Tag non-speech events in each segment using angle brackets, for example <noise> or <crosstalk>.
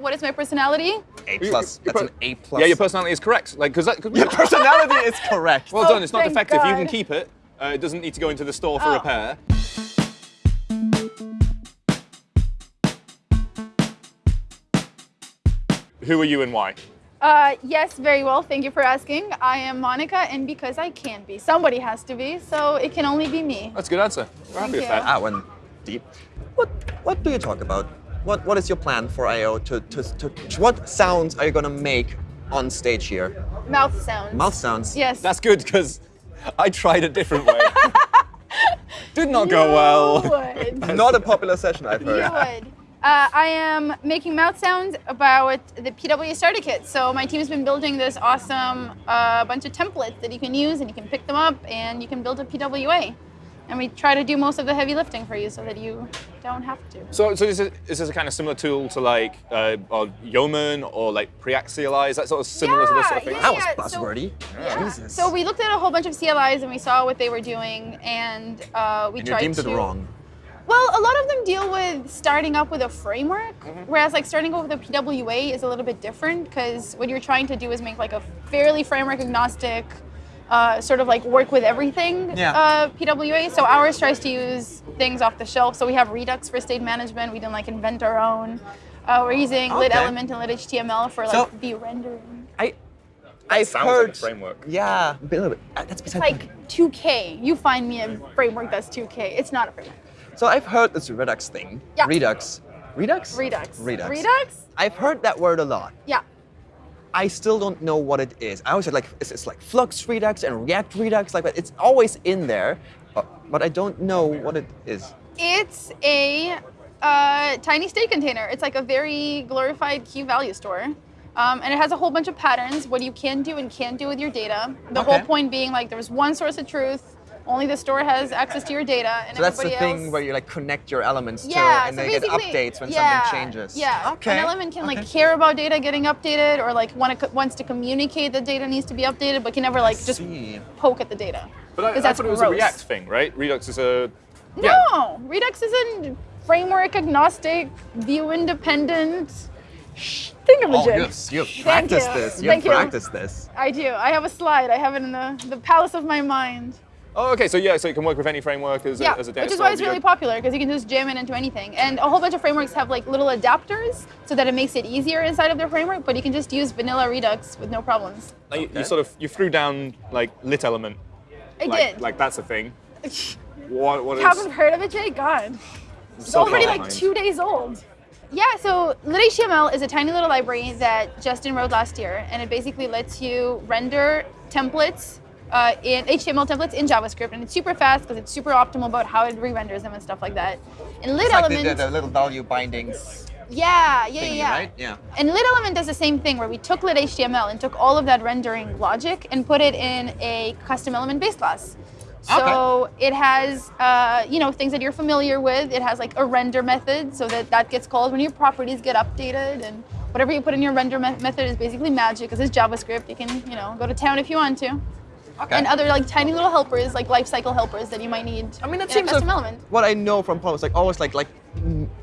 What is my personality? A plus. your That's an A plus. Yeah, your personality is correct. Like, because that. Cause Your personality is <laughs> correct. well Oh, done. It's not thank defective. You can keep it. Uh, it doesn't need to go into the store for Oh. repair. Who are you and why? Uh, yes, very well. Thank you for asking. I am Monica, and because I can be, somebody has to be, so it can only be me. That's a good answer. We're happy Thank with that. That went deep. What What do you talk about? What What is your plan for I/O? To, to, to what sounds are you gonna make on stage here? Mouth sounds. Mouth sounds. Yes. That's good because I tried a different way. <laughs> Did not go well. You would. <laughs> Not a popular session, I've heard. You would. Uh, I am making mouth sounds about the PWA starter kit. So my team's been building this awesome uh, bunch of templates that you can use, and you can pick them up, and you can build a PWA. And we try to do most of the heavy lifting for you, so that you don't have to. So, so is, it, is this a kind of similar tool to like uh, or Yeoman or like Preaxialize? That sort of similar to this sort of thing? Yeah, That was yeah, so- buzzwordy. Yeah. Jesus. So we looked at a whole bunch of CLIs and we saw what they were doing, and uh, we and you tried deemed to. it wrong. Well, a lot of them deal with starting up with a framework, Mm-hmm. whereas like starting up with a PWA is a little bit different because what you're trying to do is make like a fairly framework agnostic, uh, sort of like work with everything Yeah. uh, PWA. So ours tries to use things off the shelf. So we have Redux for state management. We didn't like invent our own. Uh, we're using lit element and lit HTML for like So- the rendering. I. I've sounds like a heard. framework. Yeah, a little bit. Uh, That's beside the Like 2K. You find me a framework that's 2K. It's not a framework. So I've heard this Redux thing. Yeah. Redux. Redux? Redux. Redux. Redux? I've heard that word a lot. Yeah. I still don't know what it is. I always said like it's, it's like Flux Redux and React Redux, like. It's always in there, but I don't know what it is. It's a uh, tiny state container. It's like a very glorified key value store. Um, and it has a whole bunch of patterns, what you can do and can't do with your data. The whole point being like there's one source of truth, only the store has access to your data, and So that's the thing else. where you like connect your elements yeah, to, and so they get updates when yeah, something changes. Yeah, Okay. An element can like care about data getting updated, or like want to, wants to communicate that data needs to be updated, but can never like just poke at the data. But I, 'Cause I that's thought it was gross. a React thing, right? Redux is a. No, Redux is a framework agnostic, view independent thingamajig. Oh, you've, you've Thank practiced this. You've Thank you. practiced this. I do. I have a slide. I have it in the, the palace of my mind. Oh, okay. So yeah, so it can work with any framework as a, Yeah, as a data which is why it's really popular because you can just jam it into anything. And a whole bunch of frameworks have like little adapters so that it makes it easier inside of their framework. But you can just use vanilla Redux with no problems. Like, you, you sort of you threw down like lit element. I like, did. Like that's a thing. <laughs> What what is? Haven't heard of it, Jay? God. It's so already like two days old. Yeah, so LitHTML is a tiny little library that Justin wrote last year, and it basically lets you render templates uh, in HTML templates in JavaScript, and it's super fast because it's super optimal about how it re-renders them and stuff like that. In Lit It's like Element, the, the, the little value bindings yeah, yeah, thingy, yeah. right? Yeah. And Lit Element does the same thing where we took Lit HTML and took all of that rendering logic and put it in a custom element base class. So it has, uh, you know, things that you're familiar with. It has like a render method, so that that gets called when your properties get updated, and whatever you put in your render me- method is basically magic because it's JavaScript. You can, you know, go to town if you want to. Okay. And other like tiny little helpers, like life cycle helpers that you might need. I mean, that seems a custom element. what I know from Polymer is like always like like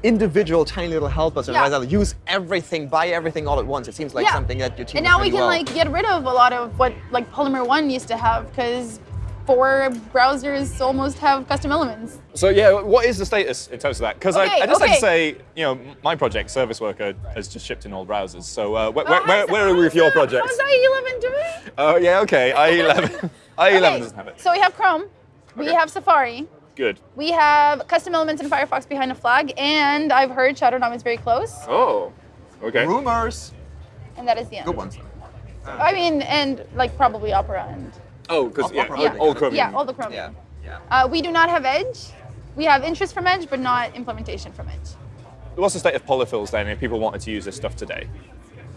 individual tiny little helpers, and Yeah. rather use everything, buy everything all at once. It seems like Yeah. something that your team. And now we can well. like get rid of a lot of what like Polymer One used to have because four browsers almost have custom elements. So yeah, what is the status in terms of that? Because Okay, I, I just like to say, you know, my project, Service Worker, has just shipped in all browsers. So uh, where, Oh, where, where, where are we with your project? How's IE11 doing? Oh yeah, okay. <laughs> IE11. IE11 <laughs> Okay, doesn't have it. So we have Chrome, we have Safari, Good. we have custom elements in Firefox behind a flag, and I've heard Shadow DOM is very close, Oh. Okay. rumors. and that is the end. Good ones. I mean, and like probably Opera and Oh, because yeah, Opera, all, okay. all Chromium. yeah, all the Chromium. Yeah. Yeah. Uh, we do not have Edge. We have interest from Edge, but not implementation from Edge. What's the state of polyfills then? If people wanted to use this stuff today.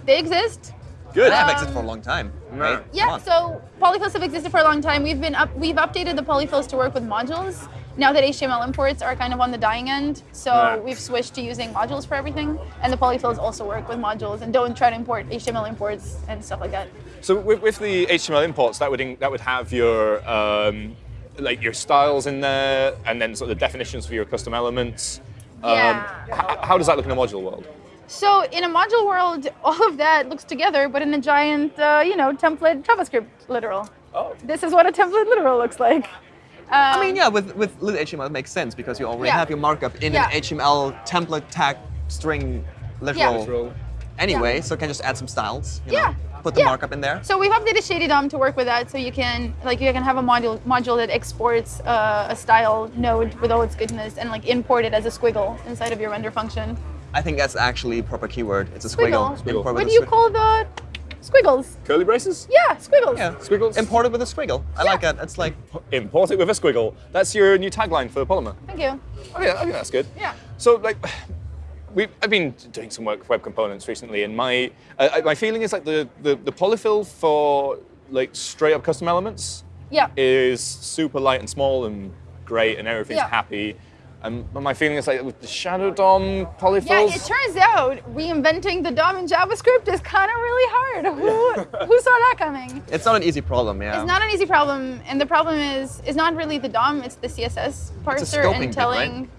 They exist. Good. They have Um, existed for a long time, right? Yeah, so polyfills have existed for a long time. We've been up, we've updated the polyfills to work with modules. Now that HTML imports are kind of on the dying end, so Yeah. we've switched to using modules for everything. And the polyfills also work with modules and don't try to import HTML imports and stuff like that. So with, with the HTML imports, that would in, that would have your um, like your styles in there, and then sort of the definitions for your custom elements. Um, Yeah. h- how does that look in a module world? So in a module world, <laughs> all of that looks together, but in a giant, uh, you know, template JavaScript literal. Oh. This is what a template literal looks like. I Um, mean, yeah, with, with lit HTML, it makes sense because you already Yeah. have your markup in Yeah. an HTML template tag string literal Literal. anyway, Yeah. so you can just add some styles, you Yeah. know, put the Yeah. markup in there. So we've updated Shady DOM to work with that, so you can like you can have a module module that exports uh, a style node with all its goodness and like import it as a squiggle inside of your render function. I think that's actually a proper keyword. It's a Squiggle. squiggle. Import with What do you call the squiggles? Curly braces? Yeah, squiggles. Yeah, Squiggles? Imported with a squiggle. I like that. It's like Import it with a squiggle. That's your new tagline for Polymer. Thank you. Oh yeah, I think that's good. Yeah. So like, we I've been doing some work with web components recently, and my uh, my feeling is like the, the the polyfill for like straight up custom elements Yeah. is super light and small and great, and everything's Yeah. happy. Um, but my feeling is like with the Shadow DOM polyfills. Yeah, it turns out reinventing the DOM in JavaScript is kind of really hard. Who, who saw that coming? it's not an easy problem. Yeah. It's not an easy problem, and the problem is is not really the DOM; it's the CSS parser scoping and bit, telling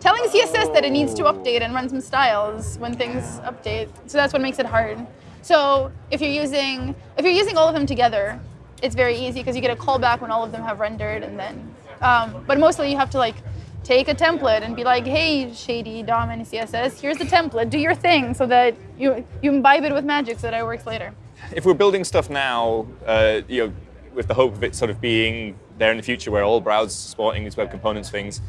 telling CSS that it needs to update and run some styles when things update. So that's what makes it hard. So if you're using if you're using all of them together, it's very easy because you get a callback when all of them have rendered, and then. Um, but mostly you have to like take a template and be like, hey, shady DOM and CSS, here's the template, do your thing, so that you you imbibe it with magic, so that it works later. if we're building stuff now, uh, you know, with the hope of it sort of being there in the future, where all browsers supporting these web components things,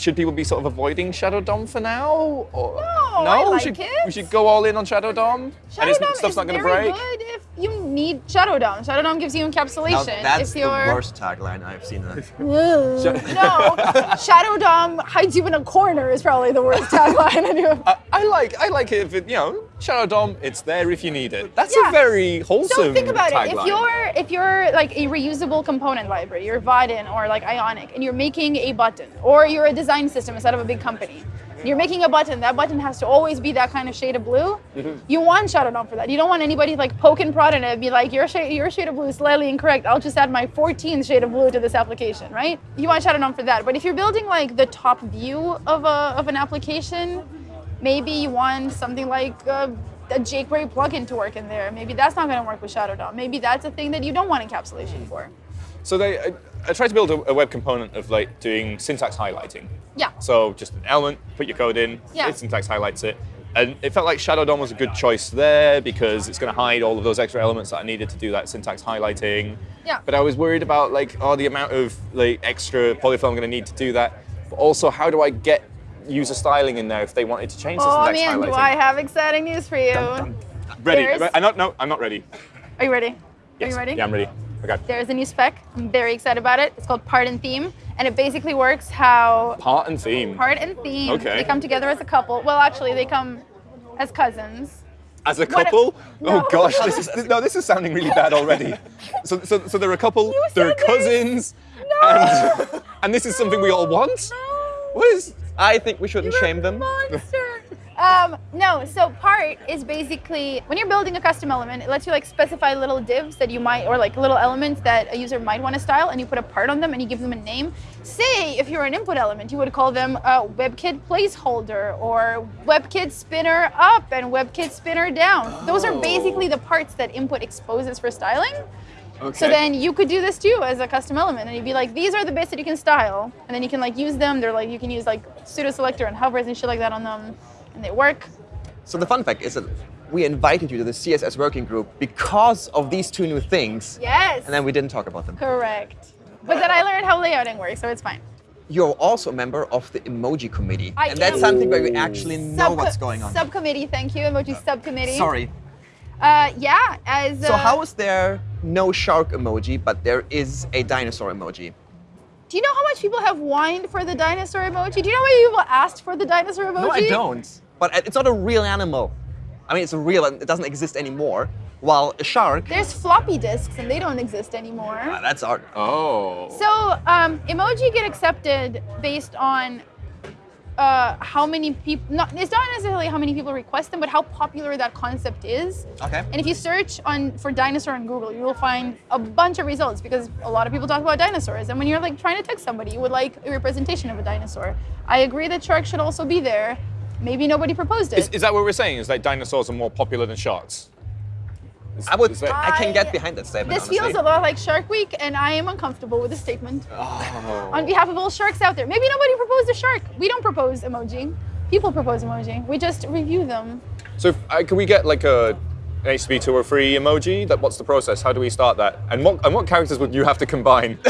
should people be sort of avoiding Shadow DOM for now? Or, No, no, I we should it. we should go all in on Shadow DOM, Shadow and it's, DOM stuff's is not going to very break. good if you need Shadow DOM. Shadow DOM gives you Now, encapsulation. that's if the you're worst tagline I've seen. <laughs> no, <laughs> Shadow DOM hides you in a corner is probably the worst <laughs> tagline. I do. I, I like I like it if it you know Shadow DOM. It's there if you need it. That's Yeah. a very wholesome So think about tagline. it. If you're if you're like a reusable component library, you're Vaadin or like Ionic, and you're making a button, or you're a design system instead of a big company. You're making a button. That button has to always be that kind of shade of blue. Mm-hmm. You want Shadow DOM for that. You don't want anybody like poke and prod in it and be like, your shade, your shade of blue is slightly incorrect. I'll just add my 14th shade of blue to this application, right? You want Shadow DOM for that. But if you're building like the top view of a of an application, maybe you want something like a, a jQuery plugin to work in there. Maybe that's not going to work with Shadow DOM. Maybe that's a thing that you don't want encapsulation for. So they, I, I tried to build a, a web component of like doing syntax highlighting. Yeah. So just an element, put your code in, Yeah. it syntax highlights it. And it felt like Shadow DOM was a good choice there because it's going to hide all of those extra elements that I needed to do that syntax highlighting. Yeah. But I was worried about like, oh, the amount of like extra polyfill I'm going to need to do that. But also, how do I get user styling in there if they wanted to change the Oh syntax man, do I have exciting news for you? ready? There's- I'm not. No, I'm not ready. Are you ready? Are you ready? Yeah, I'm ready. Okay. There's a new spec. I'm very excited about it. It's called Part and Theme, and it basically works how Part and theme. part and theme Okay. they come together as a couple. Well, actually, they come as cousins. As a couple? Oh, no. Oh gosh, this is this, no, this is sounding really bad already. <laughs> So, so, so they're a couple. They're cousins, No. and <laughs> and this is something we all want. No. What is? I think we shouldn't You're shame them. Monster. um, no, so part is basically when you're building a custom element, it lets you like specify little divs that you might or like little elements that a user might want to style, and you put a part on them and you give them a name. Say if you're an input element, you would call them a WebKit placeholder or WebKit spinner up and WebKit spinner down. Those are basically the parts that input exposes for styling. Okay. So then you could do this too as a custom element, and you'd be like, these are the bits that you can style, and then you can like use them. They're like you can use like pseudo selector and hovers and shit like that on them, and they work. So the fun fact is that we invited you to the CSS working group because of these two new things, Yes. and then we didn't talk about them. correct. But then I learned how layouting works, so it's fine. You're also a member of the emoji committee, I and that's something where we actually know Subco- what's going on. Subcommittee, thank you, emoji subcommittee. Sorry. Uh, yeah, as So uh, how is there no shark emoji, but there is a dinosaur emoji? do you know how much people have whined for the dinosaur emoji? Do you know how many people asked for the dinosaur emoji? No, I don't. But it's not a real animal. I mean, it's a real, and it doesn't exist anymore. While a shark, There's floppy disks, and they don't exist anymore. ah, that's art. Oh. So um, emoji get accepted based on uh, how many people. Not, it's not necessarily how many people request them, but how popular that concept is. Okay. And if you search on for dinosaur on Google, you will find a bunch of results because a lot of people talk about dinosaurs. And when you're like trying to text somebody, you would like a representation of a dinosaur. I agree that sharks should also be there. maybe nobody proposed it. Is, is that what we're saying? Is that dinosaurs are more popular than sharks? Is- I would. is that- I can get behind that statement. this honestly. feels a lot like Shark Week, and I am uncomfortable with the statement. <laughs> Oh. On behalf of all sharks out there, maybe nobody proposed a shark. We don't propose emoji. People propose emoji. We just review them. So, if, uh, can we get like a an HTTP 203 emoji? That what's the process? How do we start that? And what and what characters would you have to combine? <laughs>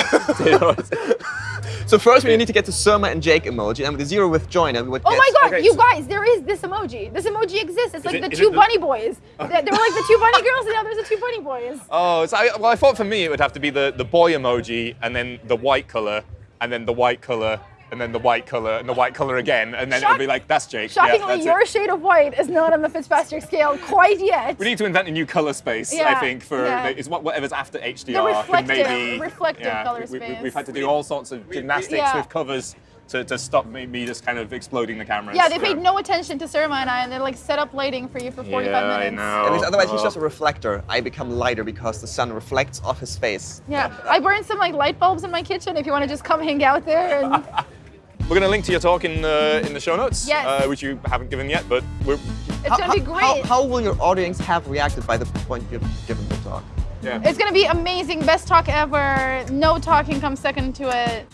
You know, it's- So first we need to get to Surma and Jake emoji, and with the zero with join, and we would Oh get. my god, okay, you so- guys, there is this emoji. This emoji exists. It's like it- the two it the- bunny boys. Oh. There there were like the two bunny girls, and now there's the two bunny boys. <laughs> oh, so I, well, I thought for me it would have to be the the boy emoji, and then the white color, and then the white color, and then the white color, and the white color again, and then it'll be like that's Jake. Yeah, Shockingly, that's your it. shade of white is not on the Fitzpatrick scale quite yet. We need to invent a new color space, I think, for yeah. the, it's what, whatever's after HDR. The can reflective- maybe, reflective yeah, color we, we, space. We've had to do all sorts of gymnastics Yeah. with covers to, to stop me, me just kind of exploding the cameras. yeah, they paid no attention to Surma and I, and they like set up lighting for you for 45 yeah, minutes. I know. At least otherwise he's Oh. just a reflector. I become lighter because the sun reflects off his face. Yeah, I burned some like light bulbs in my kitchen. If you want to just come hang out there, and <laughs> We're going to link to your talk in the in the show notes, Yes. uh, which you haven't given yet, but we're it's gonna be How- great. How, how will your audience have reacted by the point you've given the talk? yeah. It's gonna be amazing. Best talk ever. No talking comes second to it.